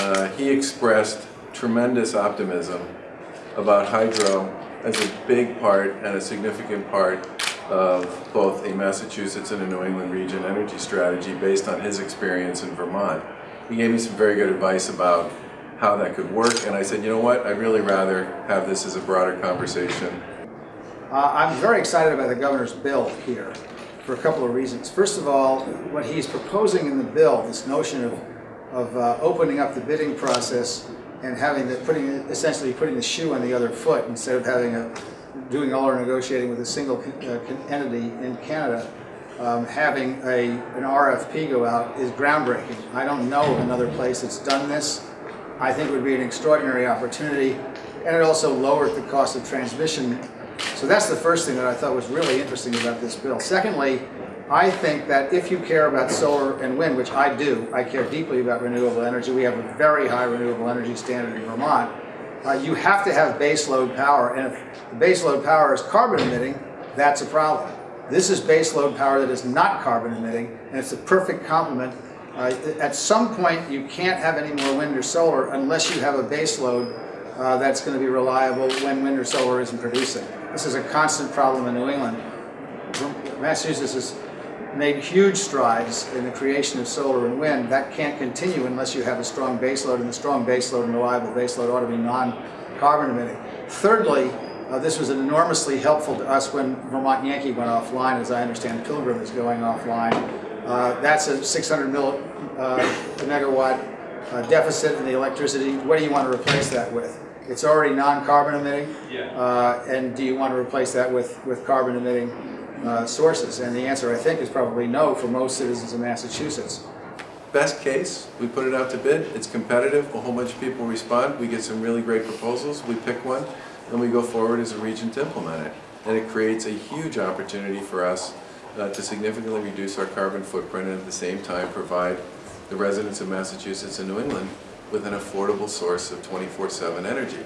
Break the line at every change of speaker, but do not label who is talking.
uh, he expressed tremendous optimism about hydro as a big part and a significant part of both a Massachusetts and a New England region energy strategy based on his experience in Vermont. He gave me some very good advice about how that could work, and I said, you know what, I'd really rather have this as a broader conversation.
Uh, I'm very excited about the governor's bill here for a couple of reasons. First of all, what he's proposing in the bill, this notion of, of uh, opening up the bidding process and having the, putting, essentially putting the shoe on the other foot instead of having a, doing all our negotiating with a single uh, entity in Canada, um, having a, an RFP go out is groundbreaking. I don't know of another place that's done this. I think it would be an extraordinary opportunity, and it also lowered the cost of transmission. So that's the first thing that I thought was really interesting about this bill. Secondly, I think that if you care about solar and wind, which I do, I care deeply about renewable energy. We have a very high renewable energy standard in Vermont. Uh, you have to have baseload power, and if the baseload power is carbon emitting, that's a problem. This is baseload power that is not carbon emitting, and it's a perfect complement uh, at some point, you can't have any more wind or solar unless you have a base load uh, that's going to be reliable when wind or solar isn't producing. This is a constant problem in New England. Massachusetts has made huge strides in the creation of solar and wind. That can't continue unless you have a strong baseload, and the strong baseload and reliable baseload ought to be non-carbon emitting. Thirdly, uh, this was enormously helpful to us when Vermont Yankee went offline. As I understand, Pilgrim is going offline. Uh, that's a 600 mil, uh, megawatt uh, deficit in the electricity. What do you want to replace that with? It's already non-carbon emitting,
Yeah.
uh, and do you want to replace that with, with carbon emitting uh, sources? And the answer, I think, is probably no for most citizens of Massachusetts.
Best case, we put it out to bid, it's competitive, a whole bunch of people respond, we get some really great proposals, we pick one, and we go forward as a region to implement it. And it creates a huge opportunity for us uh, to significantly reduce our carbon footprint and at the same time provide the residents of Massachusetts and New England with an affordable source of 24-7 energy.